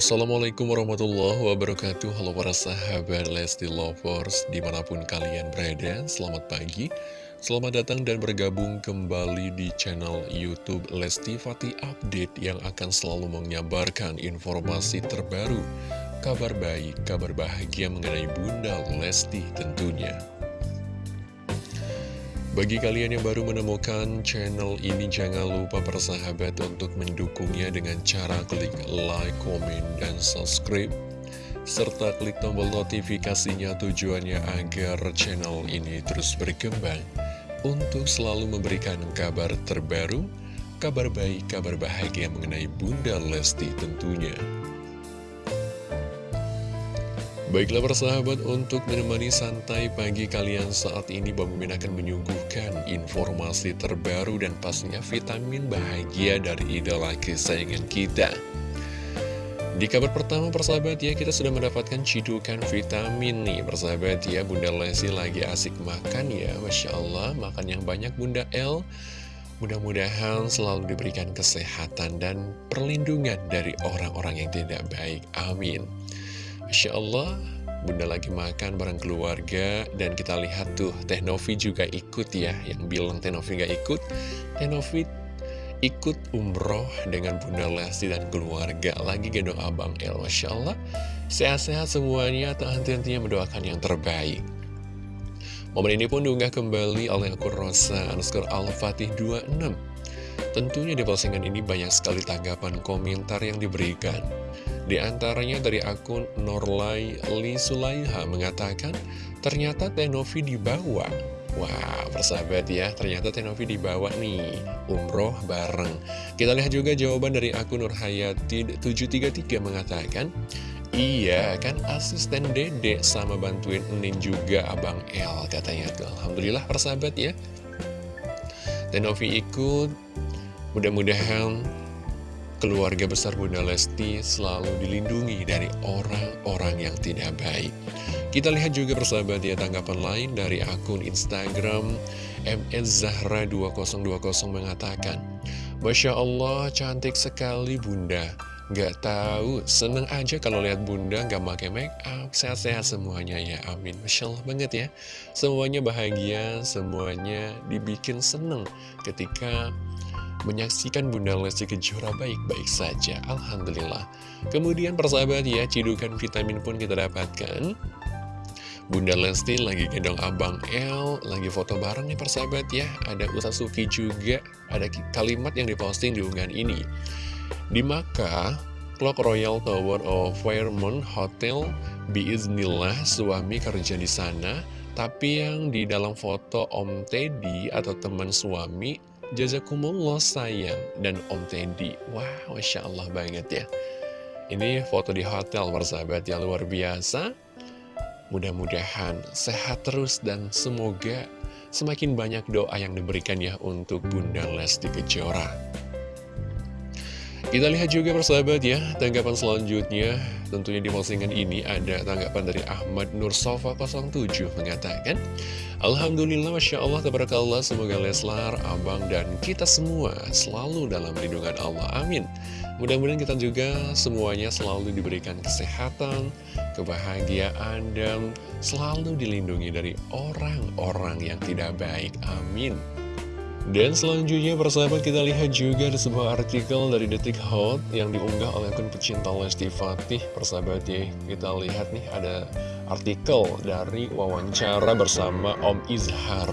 Assalamualaikum warahmatullahi wabarakatuh. Halo para sahabat Lesti Lovers Di mana pun kalian berada Selamat pagi. Selamat datang dan bergabung kembali di channel Youtube Lesti Fatih Update Yang akan selalu menyabarkan informasi terbaru Kabar baik, kabar bahagia mengenai Bunda Lesti tentunya bagi kalian yang baru menemukan channel ini, jangan lupa persahabat untuk mendukungnya dengan cara klik like, komen, dan subscribe. Serta klik tombol notifikasinya tujuannya agar channel ini terus berkembang untuk selalu memberikan kabar terbaru, kabar baik, kabar bahagia mengenai Bunda Lesti tentunya. Baiklah persahabat untuk menemani santai pagi kalian saat ini Bang Mimin akan menyuguhkan informasi terbaru dan pastinya vitamin bahagia dari idola kesayangan kita. Di kabar pertama persahabat ya kita sudah mendapatkan cidukan vitamin nih persahabat ya. Bunda Lesi lagi asik makan ya. Masya Allah makan yang banyak Bunda L Mudah-mudahan selalu diberikan kesehatan dan perlindungan dari orang-orang yang tidak baik. Amin Masya Allah, bunda lagi makan bareng keluarga dan kita lihat tuh Teh Novi juga ikut ya. Yang bilang Teh Novi gak ikut, Teh Novi ikut umroh dengan Bunda Lesti dan keluarga. Lagi gendong Abang El, Masya Allah. Sehat-sehat semuanya, tak henti-hentinya mendoakan yang terbaik. Momen ini pun diunggah kembali oleh akun Rosa underscore Al-Fatih 26. Tentunya di postingan ini banyak sekali tanggapan komentar yang diberikan. Di antaranya dari akun Norlai Li Sulaiha mengatakan, ternyata Tenovi dibawa. Wah, persahabat ya, ternyata Tenovi dibawa nih, umroh bareng. Kita lihat juga jawaban dari akun Nurhayati 733 mengatakan, Iya, kan asisten dede sama bantuin Enin juga Abang L katanya. Alhamdulillah persahabat ya. Tenovi ikut, mudah-mudahan keluarga besar Bunda Lesti selalu dilindungi dari orang-orang yang tidak baik. Kita lihat juga persahabat ya tanggapan lain dari akun Instagram MSZahra2020 mengatakan Masya Allah cantik sekali Bunda Gak tahu, seneng aja kalau lihat bunda gak pakai make up, sehat-sehat semuanya ya, amin. Masya Allah banget ya, semuanya bahagia, semuanya dibikin seneng ketika menyaksikan Bunda Lesti Kejora baik-baik saja. Alhamdulillah. Kemudian persahabat ya, cidukan vitamin pun kita dapatkan. Bunda Lesti lagi gendong Abang L, lagi foto bareng nih persahabat ya. Ada Usa Suki juga, ada kalimat yang diposting di unggahan ini. Di Maka, Clock Royal Tower of Fairmont Hotel, biiznillah suami kerja di sana, tapi yang di dalam foto Om Teddy atau teman suami Jazakumullah sayang dan Om Teddy Wah, Masya Allah banget ya. Ini foto di hotel persahabat yang luar biasa. Mudah-mudahan sehat terus dan semoga semakin banyak doa yang diberikan ya untuk Bunda Lesti Kejora kita lihat juga persahabat ya, tanggapan selanjutnya. Tentunya di postingan ini ada tanggapan dari Ahmad Nur Sofa 07 mengatakan Alhamdulillah Masya Allah Tabarakallah semoga Leslar, Abang dan kita semua selalu dalam lindungan Allah, amin. Mudah-mudahan kita juga semuanya selalu diberikan kesehatan, kebahagiaan dan selalu dilindungi dari orang-orang yang tidak baik, amin dan selanjutnya persahabat kita lihat juga ada sebuah artikel dari Detik Hot yang diunggah oleh akun pecinta Lesti Fatih Persahabat ya, kita lihat nih ada artikel dari wawancara bersama Om Izhar.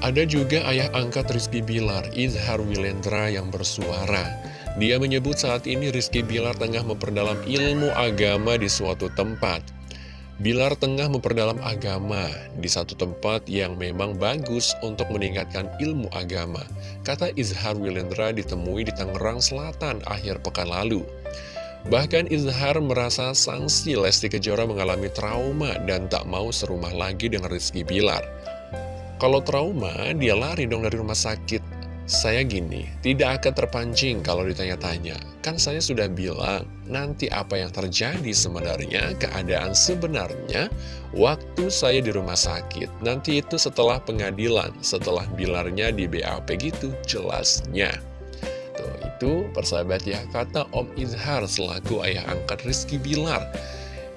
Ada juga ayah angkat Rizky Bilar, Izhar Wilendra yang bersuara. Dia menyebut saat ini Rizky Bilar tengah memperdalam ilmu agama di suatu tempat Bilar tengah memperdalam agama di satu tempat yang memang bagus untuk meningkatkan ilmu agama. Kata Izhar Wilendra ditemui di Tangerang Selatan akhir pekan lalu. Bahkan Izhar merasa sanksi Lesti Kejora mengalami trauma dan tak mau serumah lagi dengan Rizky Bilar. Kalau trauma, dia lari dong dari rumah sakit saya gini, tidak akan terpancing kalau ditanya-tanya. Kan saya sudah bilang, nanti apa yang terjadi sebenarnya, keadaan sebenarnya, waktu saya di rumah sakit. Nanti itu setelah pengadilan, setelah bilarnya di BAP gitu, jelasnya. Tuh, itu, persahabat ya, kata Om Izhar selaku ayah angkat Rizky Bilar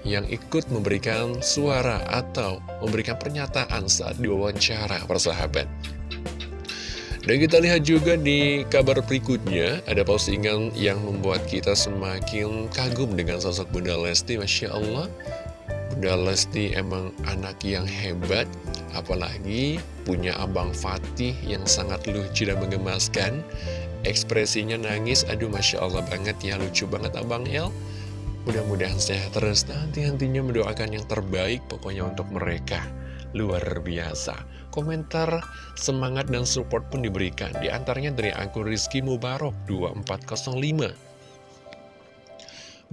yang ikut memberikan suara atau memberikan pernyataan saat diwawancara, persahabat. Dan kita lihat juga di kabar berikutnya, ada postingan yang membuat kita semakin kagum dengan sosok Bunda Lesti, Masya Allah. Bunda Lesti emang anak yang hebat, apalagi punya Abang Fatih yang sangat lucu dan mengemaskan. Ekspresinya nangis, aduh Masya Allah banget ya, lucu banget Abang El. Mudah-mudahan sehat terus, nanti-nantinya mendoakan yang terbaik pokoknya untuk mereka. Luar biasa. Komentar semangat dan support pun diberikan. Di antaranya dari akun Rizky Mubarok 2405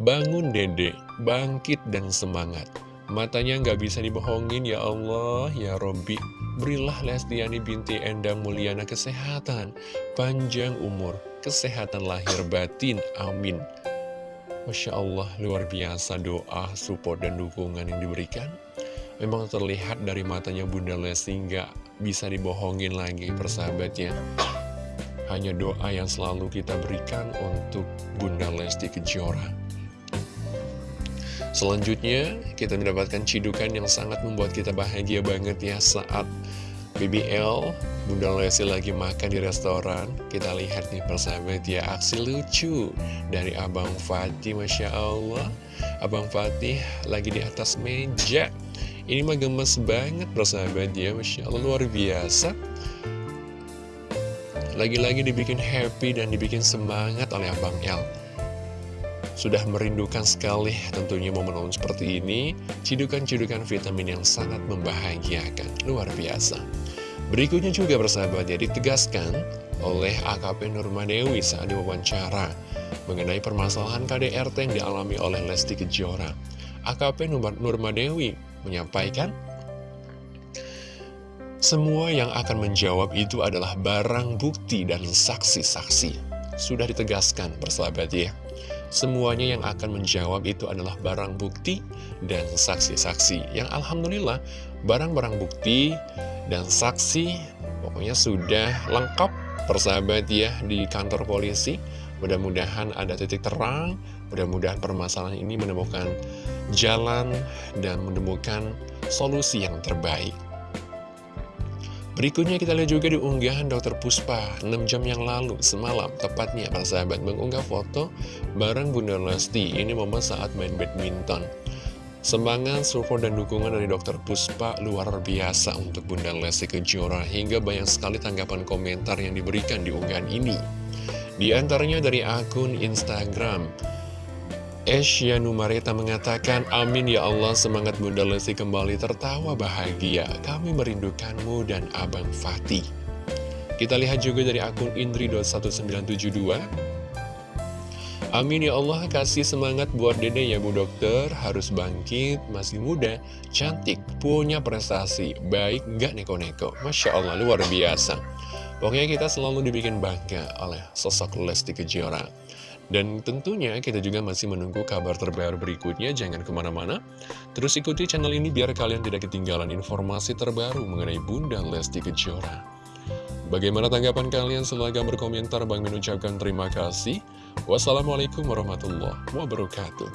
Bangun dede, bangkit dan semangat. Matanya nggak bisa dibohongin ya Allah, ya Robbi. Berilah Lestiani binti Endang Mulyana kesehatan. Panjang umur, kesehatan lahir batin, amin. Masya Allah, luar biasa doa, support, dan dukungan yang diberikan Memang terlihat dari matanya Bunda Lesti nggak bisa dibohongin lagi persahabatnya. Hanya doa yang selalu kita berikan untuk Bunda Lesti Kejora. Selanjutnya, kita mendapatkan cidukan yang sangat membuat kita bahagia banget ya saat BBL, Bunda Lesti lagi makan di restoran. Kita lihat nih persahabat ya, aksi lucu dari Abang Fatih, Masya Allah. Abang Fatih lagi di atas meja ini mah gemes banget persahabat ya Masya Allah luar biasa. Lagi-lagi dibikin happy dan dibikin semangat oleh Abang El Sudah merindukan sekali tentunya momen-momen seperti ini. Cidukan-cidukan vitamin yang sangat membahagiakan. Luar biasa. Berikutnya juga persahabat ya ditegaskan oleh AKP Nurmadewi saat diwawancara mengenai permasalahan KDRT yang dialami oleh Lesti Kejora. AKP Nurmadewi menyampaikan semua yang akan menjawab itu adalah barang bukti dan saksi-saksi. Sudah ditegaskan, persahabat ya. Semuanya yang akan menjawab itu adalah barang bukti dan saksi-saksi. Yang Alhamdulillah, barang-barang bukti dan saksi pokoknya sudah lengkap, persahabat ya, di kantor polisi. Mudah-mudahan ada titik terang, mudah-mudahan permasalahan ini menemukan jalan dan menemukan solusi yang terbaik. Berikutnya kita lihat juga di unggahan Dr. Puspa 6 jam yang lalu, semalam, tepatnya para sahabat mengunggah foto bareng Bunda Lesti. Ini momen saat main badminton. Semangat, support, dan dukungan dari Dr. Puspa luar biasa untuk Bunda Lesti Kejora hingga banyak sekali tanggapan komentar yang diberikan di unggahan ini. Di antaranya dari akun Instagram Esya Numareta mengatakan, Amin ya Allah, semangat Bunda Lesti kembali tertawa bahagia. Kami merindukanmu dan Abang Fatih. Kita lihat juga dari akun Indri.1972. Amin ya Allah, kasih semangat buat dede ya Bu Dokter, harus bangkit, masih muda, cantik, punya prestasi, baik, gak neko-neko. Masya Allah, luar biasa. Pokoknya kita selalu dibikin bangga oleh sosok Lesti Kejora. Dan tentunya kita juga masih menunggu kabar terbaru berikutnya, jangan ke mana-mana. Terus ikuti channel ini biar kalian tidak ketinggalan informasi terbaru mengenai Bunda Lesti Kejora. Bagaimana tanggapan kalian? Silahkan berkomentar. Bang mengucapkan terima kasih. Wassalamualaikum warahmatullahi wabarakatuh.